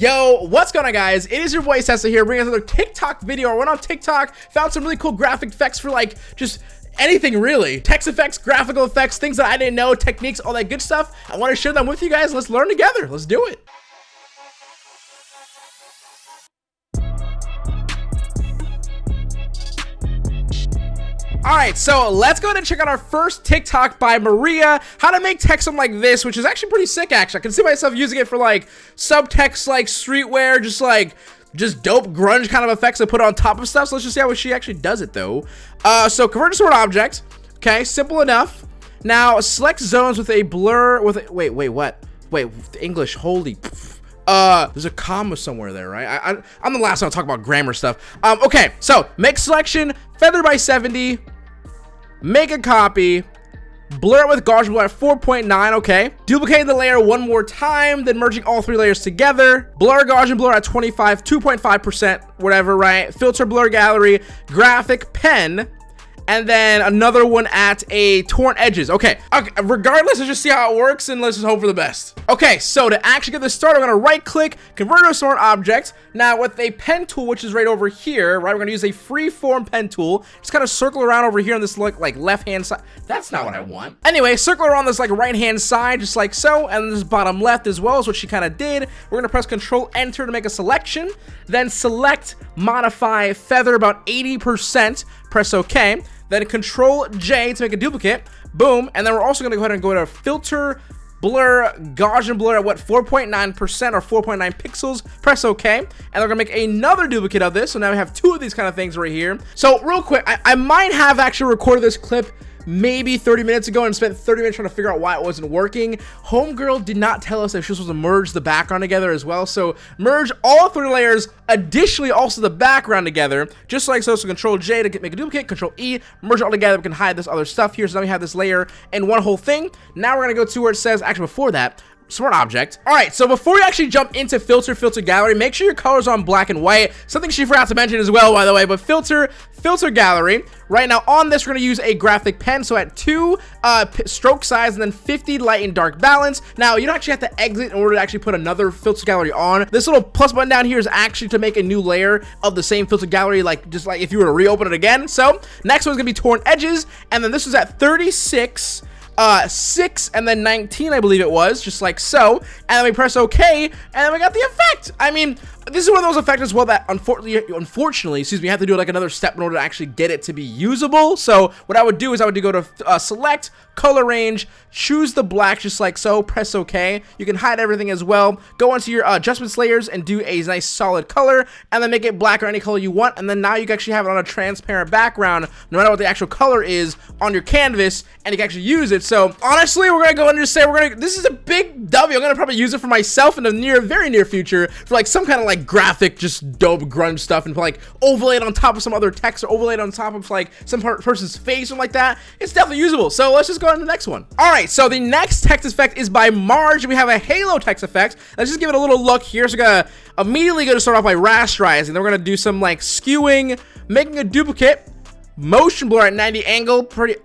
Yo, what's going on guys? It is your boy Sessa here bringing us another TikTok video. I went on TikTok, found some really cool graphic effects for like just anything really. Text effects, graphical effects, things that I didn't know, techniques, all that good stuff. I want to share them with you guys. Let's learn together. Let's do it. All right, so let's go ahead and check out our first TikTok by Maria, how to make text like this, which is actually pretty sick, actually. I can see myself using it for like subtext, like streetwear, just like just dope grunge kind of effects to put on top of stuff. So let's just see how she actually does it though. Uh, so convert to an object. Okay, simple enough. Now select zones with a blur with a, wait, wait, what? Wait, English, holy. Uh, there's a comma somewhere there, right? I, I, I'm the last one to talk about grammar stuff. Um, okay, so make selection, feather by 70, make a copy, blur it with Gaussian blur at 4.9, okay. Duplicating the layer one more time, then merging all three layers together. Blur Gaussian blur at 25, 2.5%, whatever, right? Filter blur gallery, graphic pen, and then another one at a torn edges. Okay. okay, regardless, let's just see how it works and let's just hope for the best. Okay, so to actually get this started, I'm gonna right click, convert to a smart object. Now with a pen tool, which is right over here, right, we're gonna use a free form pen tool. Just kind of circle around over here on this like, like left hand side. That's not what I want. Anyway, circle around this like right hand side, just like so, and this bottom left as well is what she kind of did. We're gonna press control enter to make a selection, then select modify feather about 80%, press OK then control J to make a duplicate, boom, and then we're also gonna go ahead and go to filter, blur, Gaussian blur at what, 4.9% or 4.9 pixels, press OK, and we're gonna make another duplicate of this, so now we have two of these kind of things right here. So real quick, I, I might have actually recorded this clip maybe 30 minutes ago and spent 30 minutes trying to figure out why it wasn't working. Homegirl did not tell us that she was supposed to merge the background together as well. So merge all three layers, additionally also the background together, just like so. So control J to get, make a duplicate, control E, merge it all together. We can hide this other stuff here. So now we have this layer and one whole thing. Now we're going to go to where it says, actually before that, smart object. All right, so before we actually jump into filter, filter gallery, make sure your color's on black and white. Something she forgot to mention as well, by the way, but filter, filter gallery. Right now on this, we're gonna use a graphic pen. So at two uh, stroke size and then 50 light and dark balance. Now you don't actually have to exit in order to actually put another filter gallery on. This little plus button down here is actually to make a new layer of the same filter gallery, like just like if you were to reopen it again. So next one's gonna be torn edges. And then this is at 36 uh, 6 and then 19, I believe it was, just like so. And then we press OK, and then we got the effect. I mean, this is one of those effects as well that unfortunately, unfortunately, excuse me, you have to do like another step in order to actually get it to be usable. So what I would do is I would go to uh, select color range, choose the black just like so, press OK. You can hide everything as well. Go into your uh, adjustments layers and do a nice solid color, and then make it black or any color you want. And then now you can actually have it on a transparent background, no matter what the actual color is on your canvas, and you can actually use it. So honestly, we're gonna go and just say we're gonna. This is a big W. I'm gonna probably use it for myself in the near, very near future for like some kind of like graphic, just dope grunge stuff, and like overlay it on top of some other text or overlay it on top of like some person's face or like that. It's definitely usable. So let's just go on to the next one. All right, so the next text effect is by Marge. We have a Halo text effect. Let's just give it a little look here. So we're gonna immediately go to start off by rasterizing. Then we're gonna do some like skewing, making a duplicate, motion blur at 90 angle. Pretty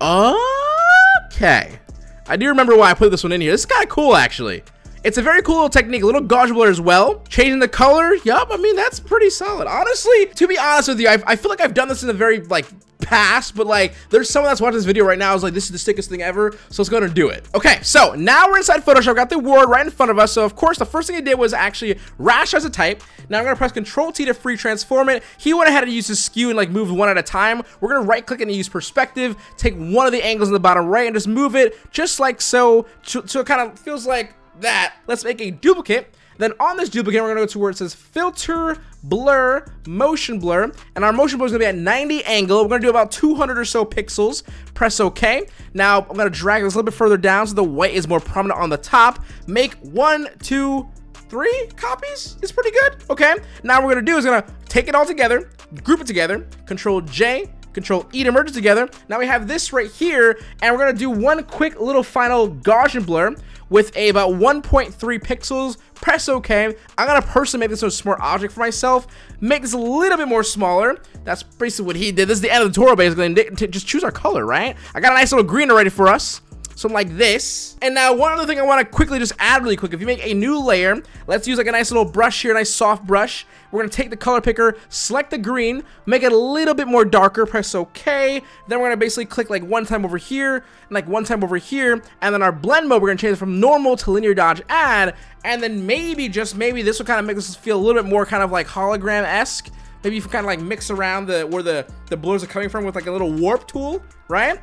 okay. I do remember why I put this one in here. This is kind of cool, actually. It's a very cool little technique, a little blur as well. Changing the color, yup, I mean, that's pretty solid. Honestly, to be honest with you, I, I feel like I've done this in a very, like, past, but like there's someone that's watching this video right now is like this is the sickest thing ever so let's go and do it okay so now we're inside Photoshop got the word right in front of us so of course the first thing I did was actually rasterize a type now I'm gonna press control T to free transform it he went ahead and used his skew and like move one at a time we're gonna right click and use perspective take one of the angles in the bottom right and just move it just like so so it kind of feels like that. Let's make a duplicate. Then on this duplicate, we're gonna go to where it says filter, blur, motion blur, and our motion blur is gonna be at 90 angle. We're gonna do about 200 or so pixels. Press OK. Now I'm gonna drag this a little bit further down so the white is more prominent on the top. Make one, two, three copies is pretty good. Okay. Now what we're gonna do is gonna take it all together, group it together, Control J, Control E to merge it together. Now we have this right here, and we're gonna do one quick little final Gaussian blur with a about 1.3 pixels. Press OK. I'm going to personally make this a smart object for myself. Make this a little bit more smaller. That's basically what he did. This is the end of the tutorial, basically. Just choose our color, right? I got a nice little green already for us. Something like this. And now one other thing I want to quickly just add really quick. If you make a new layer, let's use like a nice little brush here, a nice soft brush. We're going to take the color picker, select the green, make it a little bit more darker, press OK. Then we're going to basically click like one time over here, and like one time over here. And then our blend mode, we're going to change it from normal to linear dodge add. And then maybe, just maybe, this will kind of make this feel a little bit more kind of like hologram-esque. Maybe you can kind of like mix around the where the, the blurs are coming from with like a little warp tool, right?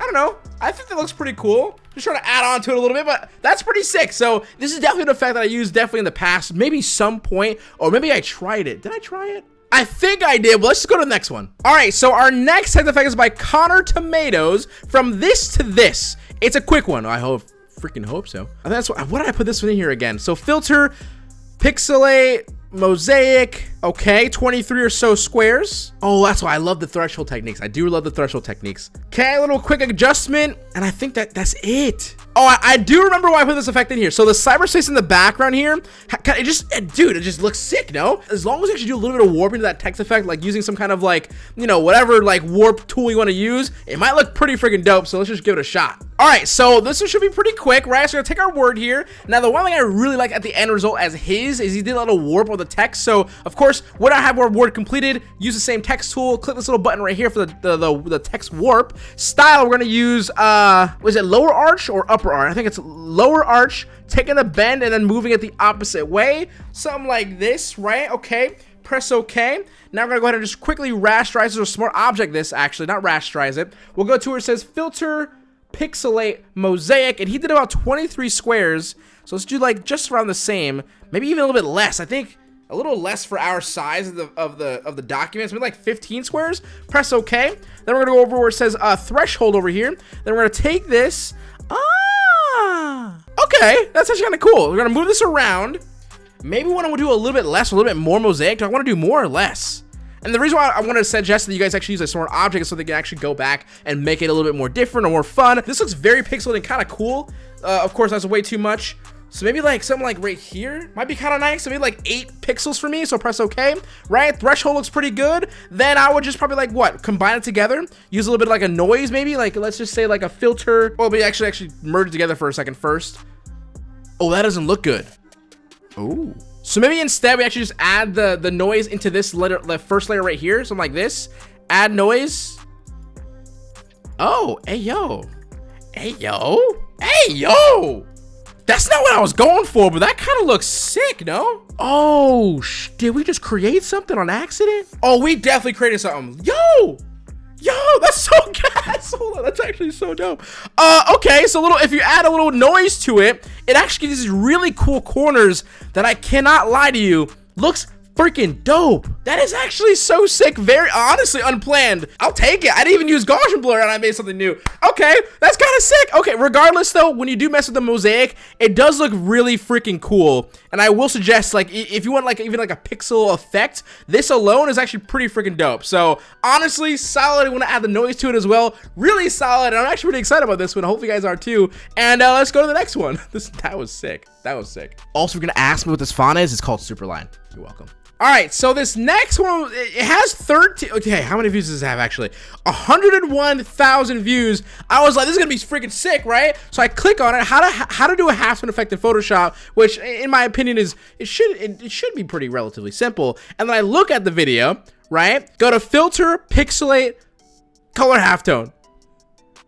I don't know. I think that looks pretty cool. Just trying to add on to it a little bit, but that's pretty sick. So this is definitely an effect that I used definitely in the past, maybe some point, or maybe I tried it. Did I try it? I think I did, but let's just go to the next one. All right, so our next text effect is by Connor Tomatoes, from this to this. It's a quick one. I hope, freaking hope so. And that's what, what did I put this one in here again? So filter, pixelate, mosaic okay 23 or so squares oh that's why i love the threshold techniques i do love the threshold techniques okay a little quick adjustment and i think that that's it Oh, I, I, do remember why I put this effect in here. So the cyberspace in the background here, it just, it, dude, it just looks sick, no? As long as you actually do a little bit of warping to that text effect, like using some kind of like, you know, whatever like warp tool you want to use, it might look pretty freaking dope. So let's just give it a shot. All right, so this one should be pretty quick, right? So we're gonna take our word here. Now, the one thing I really like at the end result as his is he did a little warp on the text. So, of course, when I have our word completed, use the same text tool, click this little button right here for the, the, the, the text warp. Style, we're gonna use, uh, was it lower arch or upper arch? I think it's lower arch, taking a bend and then moving it the opposite way. Something like this, right? Okay press OK. Now we're going to go ahead and just quickly rasterize this or smart object this, actually, not rasterize it. We'll go to where it says filter pixelate mosaic, and he did about 23 squares. So let's do like just around the same, maybe even a little bit less. I think a little less for our size of the of the of the documents, maybe like 15 squares. Press OK. Then we're gonna go over where it says uh, threshold over here. Then we're gonna take this. Ah, okay, that's actually kind of cool. We're gonna move this around. Maybe we want to do a little bit less, a little bit more mosaic. Do I want to do more or less? And the reason why I want to suggest that you guys actually use a smart object is so they can actually go back and make it a little bit more different or more fun. This looks very pixelated and kind of cool. Uh, of course, that's way too much. So maybe like something like right here might be kind of nice. So maybe like eight pixels for me. So press OK, right? Threshold looks pretty good. Then I would just probably like what? Combine it together. Use a little bit like a noise maybe. Like let's just say like a filter. Oh, but actually actually merge together for a second first. Oh, that doesn't look good. Oh. So maybe instead we actually just add the, the noise into this letter, the first layer right here, something like this. Add noise. Oh, hey, yo. Hey, yo. Hey, yo. That's not what I was going for, but that kind of looks sick, no? Oh, did we just create something on accident? Oh, we definitely created something. Yo, Yo, that's so gas. Hold on, that's actually so dope. Uh, okay, so little if you add a little noise to it, it actually gives these really cool corners that I cannot lie to you. Looks freaking dope. That is actually so sick. Very honestly unplanned. I'll take it. I didn't even use Gaussian blur and I made something new. Okay, that's kind of sick. Okay, regardless though, when you do mess with the mosaic, it does look really freaking cool. And I will suggest like if you want like even like a pixel effect, this alone is actually pretty freaking dope. So honestly, solid. I want to add the noise to it as well. Really solid. And I'm actually pretty excited about this one. Hopefully you guys are too. And uh, let's go to the next one. This that was sick. That was sick. Also, you're gonna ask me what this font is, it's called Superline. You're welcome. All right, so this next one, it has 13, okay, how many views does it have actually? 101,000 views. I was like, this is gonna be freaking sick, right? So I click on it, how to how to do a half tone effect in Photoshop, which in my opinion is, it should, it, it should be pretty relatively simple. And then I look at the video, right? Go to filter, pixelate, color halftone.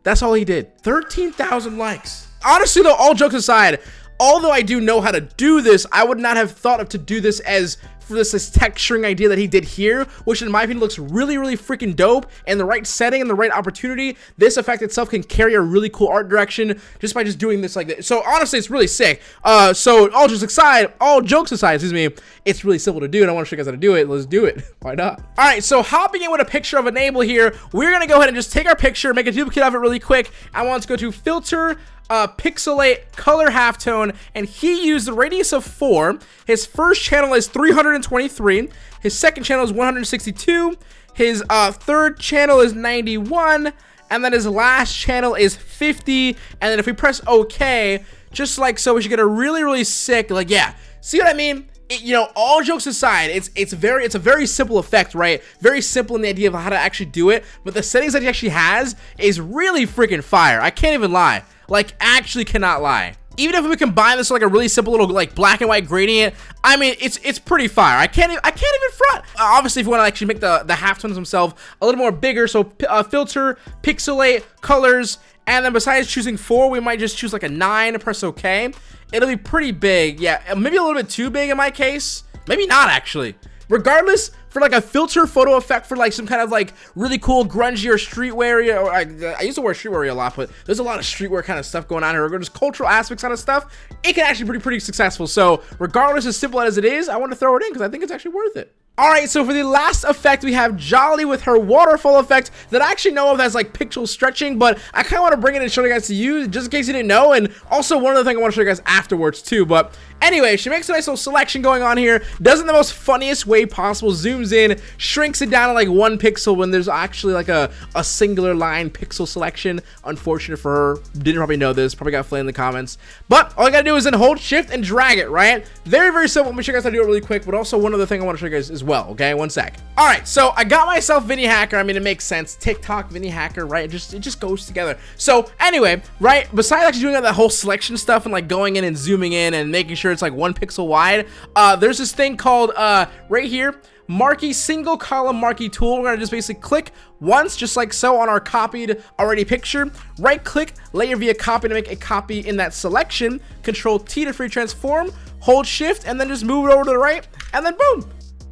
That's all he did, 13,000 likes. Honestly though, all jokes aside, although I do know how to do this, I would not have thought of to do this as for this, this texturing idea that he did here, which in my opinion looks really, really freaking dope. And the right setting and the right opportunity, this effect itself can carry a really cool art direction just by just doing this like this. So honestly, it's really sick. Uh, so all jokes aside, all jokes aside, excuse me, it's really simple to do, and I want to show you guys how to do it. Let's do it. Why not? All right, so hopping in with a picture of Enable here, we're gonna go ahead and just take our picture, make a duplicate of it really quick. I want to go to Filter, uh, pixelate color halftone, and he used the radius of 4. His first channel is 323. His second channel is 162. His uh, third channel is 91. And then his last channel is 50. And then if we press OK, just like so, we should get a really, really sick, like, yeah. See what I mean? You know, all jokes aside, it's it's very it's a very simple effect, right? Very simple in the idea of how to actually do it, but the settings that he actually has is really freaking fire. I can't even lie. Like actually cannot lie even if we combine this with like a really simple little like black and white gradient, I mean it's it's pretty fire. I can't even, I can't even front. Uh, obviously, if you want to actually make the the halftones themselves a little more bigger, so uh, filter, pixelate, colors, and then besides choosing four, we might just choose like a nine. Press OK. It'll be pretty big. Yeah, maybe a little bit too big in my case. Maybe not actually. Regardless, for like a filter photo effect for like some kind of like really cool grungy or streetwear or I, I used to wear streetwear a lot but there's a lot of streetwear kind of stuff going on here. Or just cultural aspects kind of stuff it can actually be pretty pretty successful. So regardless as simple as it is I want to throw it in because I think it's actually worth it Alright, so for the last effect, we have Jolly with her waterfall effect that I actually know of as like pixel stretching, but I kind of want to bring it and show you guys to you, just in case you didn't know, and also one other thing I want to show you guys afterwards too, but anyway, she makes a nice little selection going on here, does it the most funniest way possible, zooms in, shrinks it down to like one pixel when there's actually like a, a singular line pixel selection. Unfortunate for her, didn't probably know this, probably got flamed in the comments, but all I gotta do is then hold shift and drag it, right? Very, very simple, let me show you guys how to do it really quick, but also one other thing I want to show you guys is as well, okay? One sec. All right, so I got myself Vinnie Hacker. I mean, it makes sense. TikTok, Vinnie Hacker, right? It just it just goes together. So anyway, right, besides actually doing that whole selection stuff and like going in and zooming in and making sure it's like one pixel wide, uh, there's this thing called, uh, right here, marquee single column marquee tool we're to just basically click once just like so on our copied already picture right click layer via copy to make a copy in that selection control t to free transform hold shift and then just move it over to the right and then boom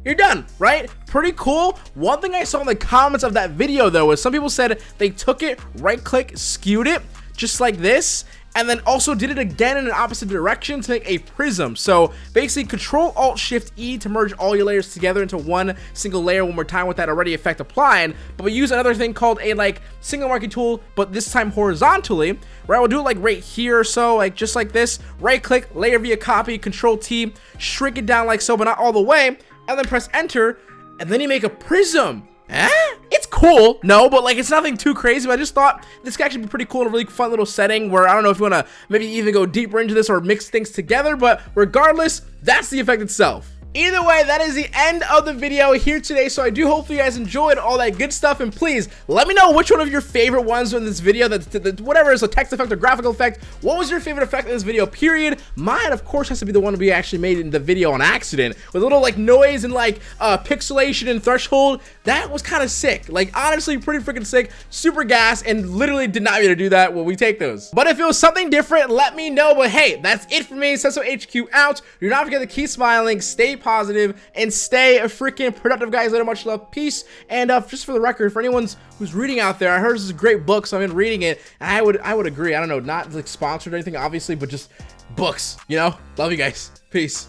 you're done, right? Pretty cool. One thing I saw in the comments of that video, though, was some people said they took it, right-click, skewed it, just like this, and then also did it again in an opposite direction to make a prism. So basically control alt shift E to merge all your layers together into one single layer one more time with that already effect applying, But we use another thing called a like single marquee tool, but this time horizontally, right? We'll do it like right here or so, like just like this. Right click, layer via copy, control T, shrink it down like so, but not all the way and then press enter, and then you make a prism. Eh? It's cool. No, but like it's nothing too crazy. But I just thought this could actually be pretty cool in a really fun little setting where I don't know if you want to maybe even go deeper into this or mix things together. But regardless, that's the effect itself. Either way, that is the end of the video here today, so I do hope you guys enjoyed all that good stuff, and please, let me know which one of your favorite ones in this video, that, that whatever is a text effect or graphical effect, what was your favorite effect in this video, period? Mine, of course, has to be the one we actually made in the video on accident, with a little, like, noise and, like, uh, pixelation and threshold. That was kind of sick. Like, honestly, pretty freaking sick, super gas, and literally did not mean to do that. Well, we take those. But if it was something different, let me know, but hey, that's it for me, Cesso HQ out. Do not forget to keep smiling, stay positive, and stay a freaking productive, guys. Later, much love, peace, and uh, just for the record, for anyone who's reading out there, I heard this is a great book, so I've been reading it, I would, I would agree. I don't know, not like sponsored or anything, obviously, but just books, you know? Love you guys. Peace.